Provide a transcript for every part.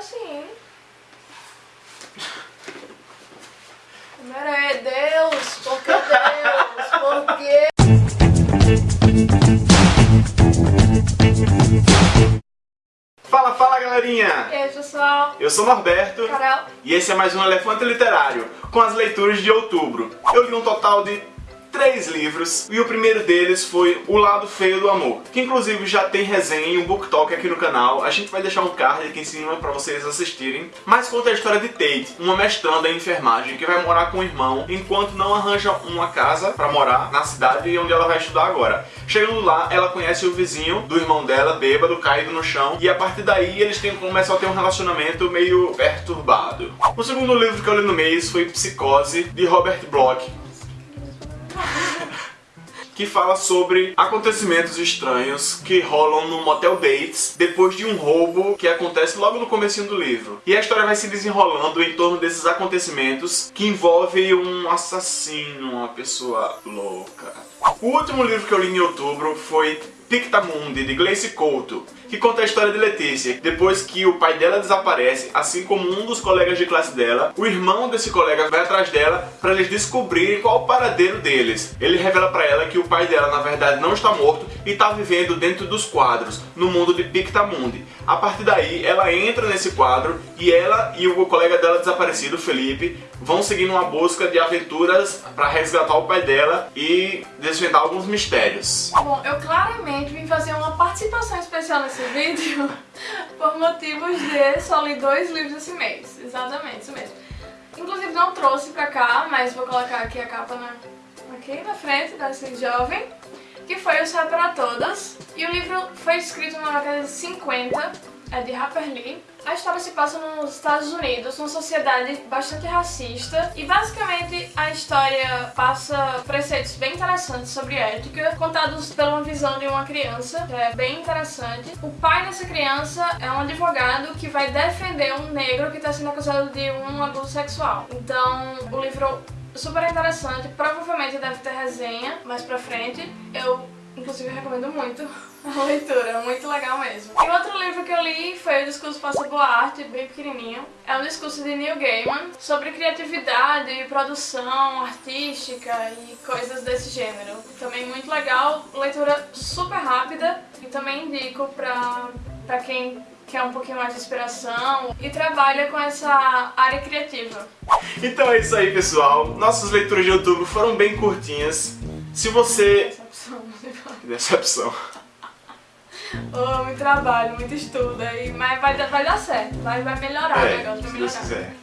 assim. Mere... Deus, por que Deus? Por que? Fala, fala galerinha! E aí, pessoal? Eu sou Norberto Carol? e esse é mais um Elefante Literário com as leituras de outubro. Eu li um total de três livros e o primeiro deles foi O Lado Feio do Amor, que inclusive já tem resenha e um book talk aqui no canal. A gente vai deixar um card aqui em cima para vocês assistirem. Mas conta a história de Tate, uma mestranda em enfermagem que vai morar com o irmão enquanto não arranja uma casa para morar na cidade onde ela vai estudar agora. Chegando lá, ela conhece o vizinho do irmão dela, bêbado, caído no chão, e a partir daí eles têm, começam a ter um relacionamento meio perturbado. O segundo livro que eu li no mês foi Psicose, de Robert Bloch, que fala sobre acontecimentos estranhos que rolam no Motel Bates depois de um roubo que acontece logo no comecinho do livro. E a história vai se desenrolando em torno desses acontecimentos que envolve um assassino, uma pessoa louca. O último livro que eu li em outubro foi Pictamundi, de Gleice Couto, que conta a história de Letícia. Depois que o pai dela desaparece, assim como um dos colegas de classe dela, o irmão desse colega vai atrás dela para eles descobrirem qual o paradeiro deles. Ele revela para ela que o pai dela, na verdade, não está morto e está vivendo dentro dos quadros, no mundo de Pictamundi. A partir daí, ela entra nesse quadro e ela e o colega dela desaparecido, Felipe, vão seguindo uma busca de aventuras para resgatar o pai dela e desvendar alguns mistérios. Bom, eu claramente vim fazer uma participação especial nesse vídeo por motivos de só li dois livros esse mês. Exatamente, isso mesmo. Inclusive não trouxe pra cá, mas vou colocar aqui a capa na, aqui na frente desse jovem, que foi O Céu para Todas. E o livro foi escrito na década de 50, é de Harper Lee. A história se passa nos Estados Unidos, numa sociedade bastante racista e basicamente a história passa preceitos bem interessantes sobre ética, contados pela uma visão de uma criança, que é bem interessante. O pai dessa criança é um advogado que vai defender um negro que está sendo acusado de um abuso sexual. Então o livro é super interessante, provavelmente deve ter resenha mais pra frente. Eu Inclusive, eu recomendo muito a leitura, muito legal mesmo. E outro livro que eu li foi o Discurso Passa Boa Arte, bem pequenininho. É um discurso de Neil Gaiman sobre criatividade e produção artística e coisas desse gênero. Também muito legal, leitura super rápida e também indico pra, pra quem quer um pouquinho mais de inspiração e trabalha com essa área criativa. Então é isso aí, pessoal. Nossas leituras de outubro foram bem curtinhas. Se você... Decepção. Oh, muito trabalho, muito estudo, aí, mas vai, vai dar certo, vai, vai melhorar o É, negócio, vai se melhorar. quiser.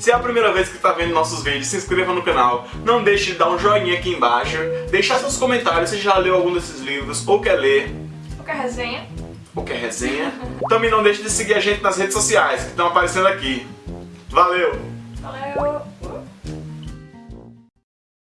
Se é a primeira vez que está vendo nossos vídeos, se inscreva no canal. Não deixe de dar um joinha aqui embaixo. Deixar seus comentários se já leu algum desses livros ou quer ler. Qualquer resenha, ou quer resenha. Também não deixe de seguir a gente nas redes sociais que estão aparecendo aqui. Valeu! valeu!